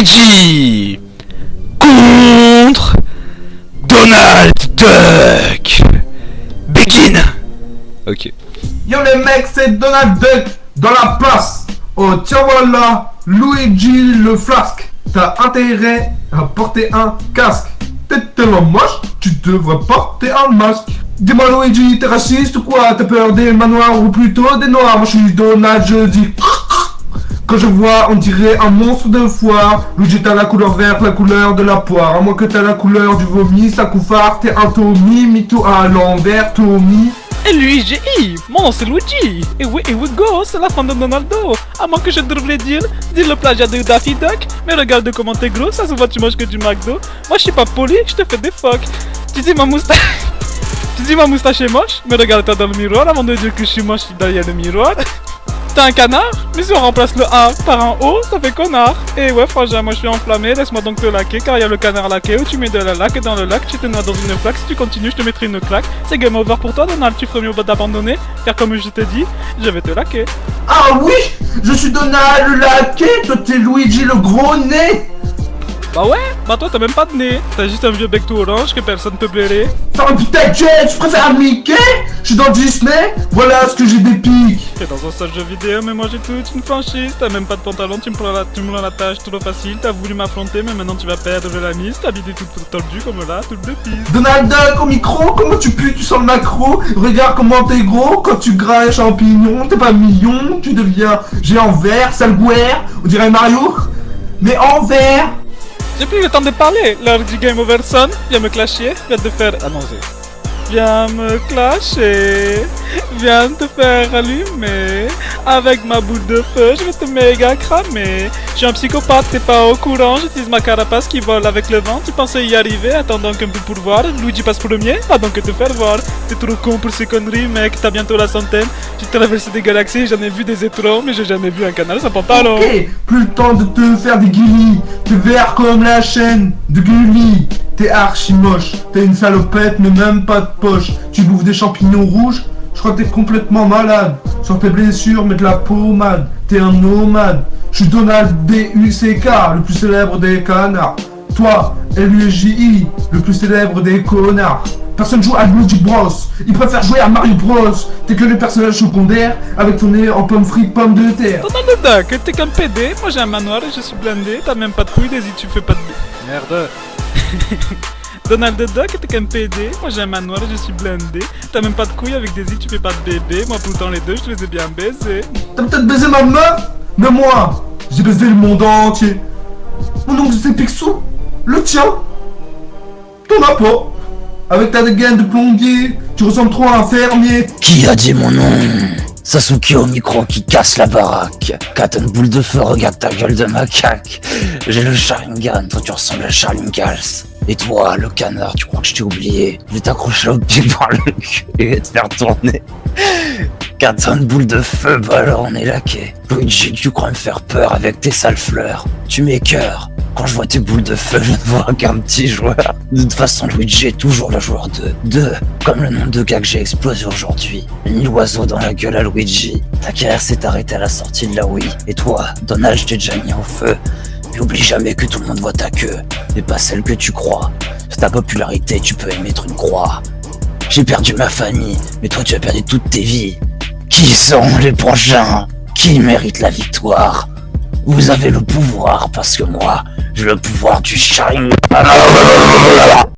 Luigi contre Donald Duck. Begin. Ok. Yo les mecs, c'est Donald Duck dans la place. Oh tiens voilà, Luigi le flasque. T'as intérêt à porter un casque. T'es tellement moche, tu devrais porter un masque. Dis-moi Luigi, t'es raciste ou quoi? T'as peur des manoirs ou plutôt des noirs? Moi je suis Donald, je dis... Quand je vois, on dirait un monstre de foire. Luigi, t'as la couleur verte, la couleur de la poire. À moins que t'as la couleur du vomi, ça couffard. T'es un Tommy, mytho à l'envers, Tommy. Et Luigi, mon c'est Luigi. Et oui, et we go, c'est la fin de Donaldo. À moins que je devrais dire, dire le plagiat de Daffy Duck. Mais regarde comment t'es gros, ça se voit tu manges que du McDo. Moi je suis pas poli, je te fais des fuck. Tu dis ma moustache... tu dis ma moustache est moche, mais regarde-toi dans le miroir avant de dire que je suis moche derrière le miroir. T'es un canard? Mais si on remplace le A par un O, ça fait connard. Et ouais, frangin, moi je suis enflammé, laisse-moi donc te laquer, car il y a le canard laqué où tu mets de la laque dans le lac, tu te noies dans une flaque, si tu continues, je te mettrai une claque. C'est game over pour toi, Donald, tu ferais mieux d'abandonner, car comme je te dis, je vais te laquer. Ah oui! Je suis Donald laqué, toi t'es Luigi le gros nez bah ouais, bah toi t'as même pas de nez, t'as juste un vieux bec tout orange que personne peut blairer. Ferme putain de gueule, tu préfères Mickey? Je suis dans Disney, voilà ce que j'ai des pics T'es dans un seul jeu vidéo, mais moi j'ai toute une franchise, t'as même pas de pantalon, tu me prends la, tu me prends la tâche trop facile, t'as voulu m'affronter, mais maintenant tu vas perdre la mise, t'as vidé tout tordu comme là, toute de piste. Donald Duck au micro, comment tu pues, tu sens le macro, regarde comment t'es gros, quand tu grailles champignon, t'es pas million, tu deviens géant vert, sale on dirait Mario, mais en vert j'ai plus le temps de parler. L'heure du game over son. Viens me clasher. Viens te faire annoncer. Viens me clasher. Viens te faire allumer. Avec ma boule de feu, je vais te méga cramer. Je suis un psychopathe, t'es pas au courant. J'utilise ma carapace qui vole avec le vent. Tu pensais y arriver, attendant qu'un peu pour voir. Luigi passe premier, donc que te faire voir. T'es trop con pour ces conneries, mec. T'as bientôt la centaine. J'ai traversé des galaxies, j'en ai vu des étrons, mais j'ai jamais vu un canal sans pantalon. Ok, plus le temps de te faire des guillis. T'es vert comme la chaîne de Gulli. T'es archi moche. T'es une salopette, mais même pas de poche. Tu bouffes des champignons rouges? Je crois que t'es complètement malade. Sur tes blessures, mets de la pommade. T'es un nomade. Je suis Donald D-U-C-K, le plus célèbre des canards. Toi, L-U-J-I, le plus célèbre des connards. Personne joue à Luigi Bros. Il préfère jouer à Mario Bros. T'es que le personnage secondaire avec ton nez en pomme frite, pomme de terre. Donald Duck, t'es qu'un PD. Moi j'ai un manoir et je suis blindé. T'as même pas de couilles, y tu fais pas de. Merde. Donald Duck, t'es qu'un PD. Moi j'ai un manoir et je suis blindé. T'as même pas de couilles avec Daisy, tu fais pas de bébé. Moi pourtant les deux, je les ai bien baisés. T'as peut-être baisé ma meuf Mais moi, j'ai baisé le monde entier. Mon oncle c'est Picsou. Le tien. T'en as pas. Avec ta gaine de plombier, tu ressembles trop à un fermier. Qui a dit mon nom? Sasuke au micro qui casse la baraque. Katon boule de feu, regarde ta gueule de macaque. J'ai le Sharingan, toi tu ressembles à Charles Et toi, le canard, tu crois que je t'ai oublié? Je vais t'accrocher au pied par le cul et te faire tourner. Katon boule de feu, bah alors on est laqué. Luigi, tu crois me faire peur avec tes sales fleurs. Tu m'écœures. Quand je vois tes boules de feu, je ne vois qu'un petit joueur. De toute façon, Luigi est toujours le joueur 2. 2, comme le nombre de gars que j'ai explosé aujourd'hui. Ni l'oiseau dans la gueule à Luigi. Ta carrière s'est arrêtée à la sortie de la Wii. Et toi, Donald, je t'ai déjà mis au feu. Mais oublie jamais que tout le monde voit ta queue, et pas celle que tu crois. C'est ta popularité, tu peux émettre une croix. J'ai perdu ma famille, mais toi tu as perdu toutes tes vies. Qui sont les prochains? Qui méritent la victoire? Vous avez le pouvoir, parce que moi, j'ai le pouvoir du Sharingan.